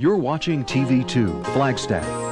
You're watching TV2 Flagstaff.